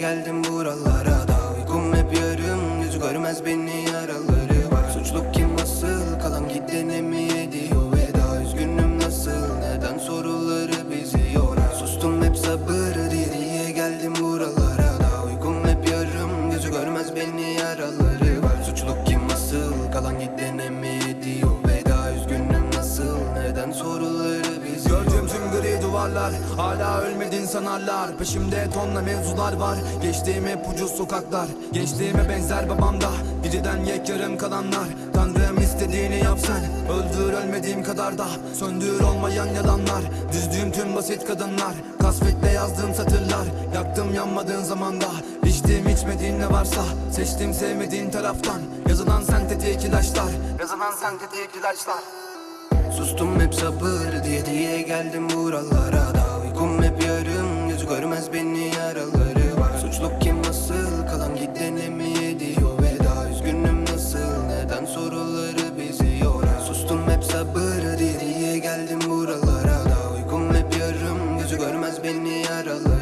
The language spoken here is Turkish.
geldim buralara. Da Uykum hep yarım Gözü görmez beni yaraları var. Suçluk kim asıl? Kalan gidene mi ediyor? Veda Üzgünüm nasıl? Neden soruları bizi yorar? Sustum hep sabır diye diye geldim buralara. Da Uykum hep yarım Gözü görmez beni yaraları var. Suçluk kim asıl? Kalan gidene mi ediyor duvarlar Hala ölmedin sanarlar. Peşimde tonla mevzular var. Geçtiğim hep ucuz sokaklar. Gençliğime benzer babamda Biriden yek yarım kalanlar. Tanrım istediğini yapsan Öldür ölmediğim kadar da. Söndür olmayan yalanlar. Düzdüğüm tüm basit kadınlar. Kasvetle yazdığım satırlar. Yaktım yanmadığın zamanda. İçtiğim içmediğin ne varsa. Seçtim sevmediğin taraftan. Yazılan sentetik ilaçlar. Yazılan sentetik ilaçlar Sustum hep sabır diye diye geldim buralara. Da Uykum hep yarım göz görmez beni yaraları var. Suçluk kim nasıl kalan gidene mi ediyor veda Üzgünüm nasıl neden soruları bizi yorar? Sustum hep sabır diye diye geldim buralara. Da Uykum hep yarım gözü görmez beni yaraları